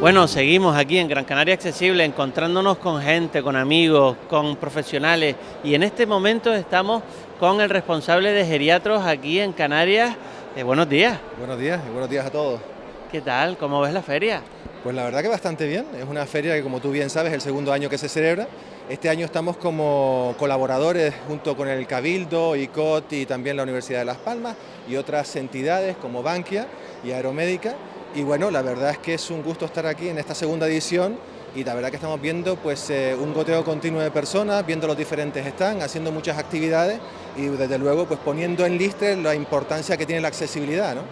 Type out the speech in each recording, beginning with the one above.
Bueno, seguimos aquí en Gran Canaria Accesible encontrándonos con gente, con amigos, con profesionales y en este momento estamos con el responsable de geriatros aquí en Canarias. Eh, buenos días. Buenos días y buenos días a todos. ¿Qué tal? ¿Cómo ves la feria? Pues la verdad que bastante bien. Es una feria que como tú bien sabes es el segundo año que se celebra. Este año estamos como colaboradores junto con el Cabildo, ICOT y también la Universidad de Las Palmas y otras entidades como Bankia y Aeromédica y bueno, la verdad es que es un gusto estar aquí en esta segunda edición y la verdad que estamos viendo pues eh, un goteo continuo de personas, viendo los diferentes están, haciendo muchas actividades y desde luego pues poniendo en liste la importancia que tiene la accesibilidad, ¿no?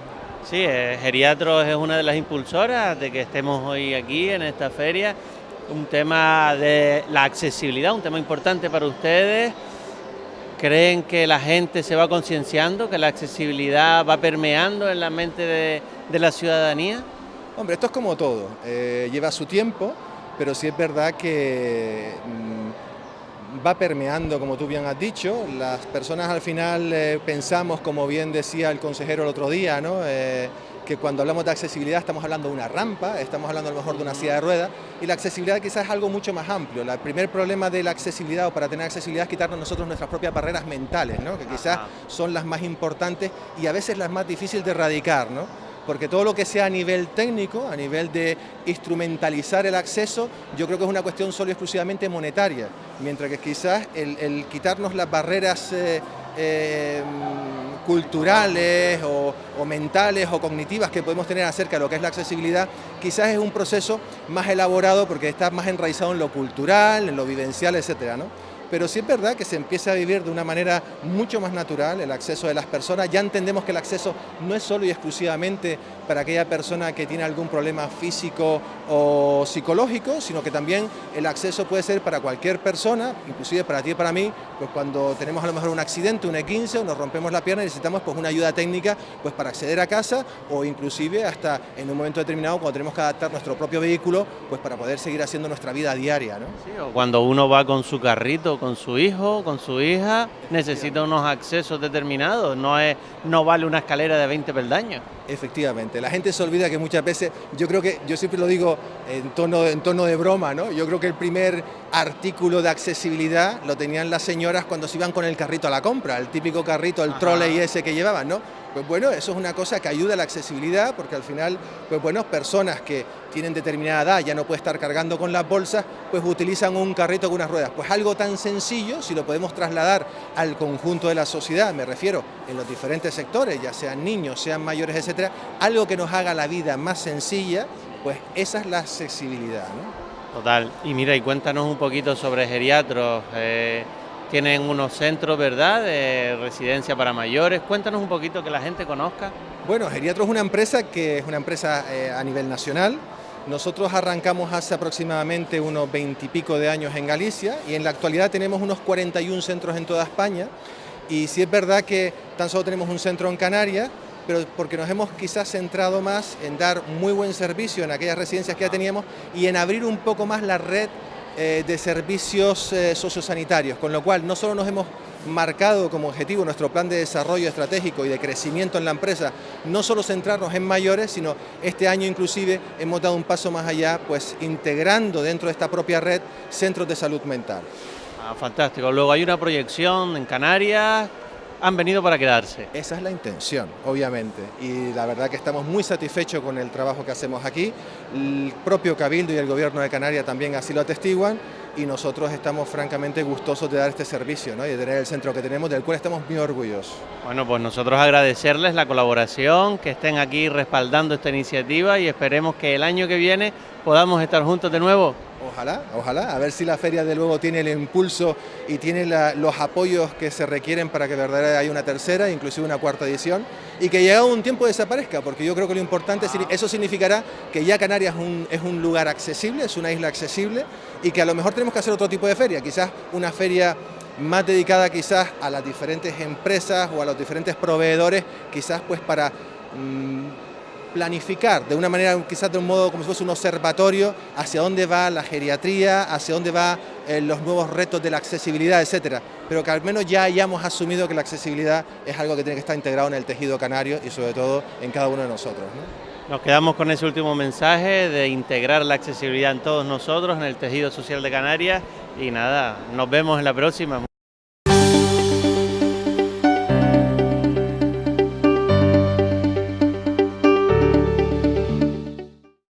Sí, eh, Geriatros es una de las impulsoras de que estemos hoy aquí en esta feria, un tema de la accesibilidad, un tema importante para ustedes, ¿Creen que la gente se va concienciando, que la accesibilidad va permeando en la mente de, la ciudadanía? Hombre, esto es como todo, eh, lleva su tiempo, pero sí es verdad que mm, va permeando, como tú bien has dicho, las personas al final eh, pensamos, como bien decía el consejero el otro día, ¿no? Eh, que cuando hablamos de accesibilidad estamos hablando de una rampa, estamos hablando a lo mejor de una silla de ruedas, y la accesibilidad quizás es algo mucho más amplio. El primer problema de la accesibilidad o para tener accesibilidad es quitarnos nosotros nuestras propias barreras mentales, ¿no? que quizás son las más importantes y a veces las más difíciles de erradicar. ¿no? porque todo lo que sea a nivel técnico, a nivel de instrumentalizar el acceso, yo creo que es una cuestión solo y exclusivamente monetaria, mientras que quizás el, quitarnos las barreras eh, eh, culturales o, mentales o cognitivas que podemos tener acerca de lo que es la accesibilidad, quizás es un proceso más elaborado porque está más enraizado en lo cultural, en lo vivencial, etcétera, ¿no? Pero sí es verdad que se empieza a vivir de una manera mucho más natural el acceso de las personas. Ya entendemos que el acceso no es solo y exclusivamente para aquella persona que tiene algún problema físico o psicológico, sino que también el acceso puede ser para cualquier persona, inclusive para ti y para mí, pues cuando tenemos a lo mejor un accidente, un E15 o nos rompemos la pierna y necesitamos pues una ayuda técnica pues para acceder a casa o inclusive hasta en un momento determinado cuando tenemos que adaptar nuestro propio vehículo pues para poder seguir haciendo nuestra vida diaria. Sí, o cuando uno va con su carrito con su hijo, con su hija, necesita unos accesos determinados, no, es, no vale una escalera de 20 peldaños. Efectivamente, la gente se olvida que muchas veces, yo creo que, yo siempre lo digo en tono, en tono de broma, ¿no? Yo creo que el primer artículo de accesibilidad lo tenían las señoras cuando se iban con el carrito a la compra, el típico carrito, el trolley ese que llevaban, ¿no? Pues bueno, eso es una cosa que ayuda a la accesibilidad porque al final, pues bueno, personas que tienen determinada edad, ya no puede estar cargando con las bolsas, pues utilizan un carrito con unas ruedas. Pues algo tan sencillo, si lo podemos trasladar al conjunto de la sociedad, me refiero en los diferentes sectores, ya sean niños, sean mayores, etcétera, algo que nos haga la vida más sencilla, pues esa es la accesibilidad. Total. Y mira, y cuéntanos un poquito sobre geriatros. Eh, tienen unos centros, ¿verdad?, de residencia para mayores. Cuéntanos un poquito que la gente conozca. Bueno, Geriatro es una empresa que es una empresa eh, a nivel nacional. Nosotros arrancamos hace aproximadamente unos veintipico de años en Galicia y en la actualidad tenemos unos 41 centros en toda España. Y sí es verdad que tan solo tenemos un centro en Canarias, pero porque nos hemos quizás centrado más en dar muy buen servicio en aquellas residencias que ya teníamos y en abrir un poco más la red eh, de servicios eh, sociosanitarios, con lo cual no solo nos hemos marcado como objetivo nuestro plan de desarrollo estratégico y de crecimiento en la empresa, no solo centrarnos en mayores, sino este año inclusive hemos dado un paso más allá, pues integrando dentro de esta propia red centros de salud mental. Ah, fantástico. Luego hay una proyección en Canarias han venido para quedarse. Esa es la intención, obviamente, y la verdad que estamos muy satisfechos con el trabajo que hacemos aquí. El propio Cabildo y el Gobierno de Canarias también así lo atestiguan y nosotros estamos francamente gustosos de dar este servicio ¿no? y de tener el centro que tenemos, del cual estamos muy orgullosos. Bueno, pues nosotros agradecerles la colaboración, que estén aquí respaldando esta iniciativa y esperemos que el año que viene podamos estar juntos de nuevo. Ojalá, ojalá, a ver si la feria de luego tiene el impulso y tiene los apoyos que se requieren para que verdaderamente haya una tercera, inclusive una cuarta edición, y que llegado un tiempo desaparezca, porque yo creo que lo importante, es, eso significará que ya Canarias es un, es un lugar accesible, es una isla accesible, y que a lo mejor tenemos que hacer otro tipo de feria, quizás una feria más dedicada quizás a las diferentes empresas o a los diferentes proveedores, quizás pues para... Mm, planificar de una manera, quizás de un modo como si fuese un observatorio, hacia dónde va la geriatría, hacia dónde van eh, los nuevos retos de la accesibilidad, etcétera. Pero que al menos ya hayamos asumido que la accesibilidad es algo que tiene que estar integrado en el tejido canario y sobre todo en cada uno de nosotros. Nos quedamos con ese último mensaje de integrar la accesibilidad en todos nosotros, en el tejido social de Canarias y nada, nos vemos en la próxima.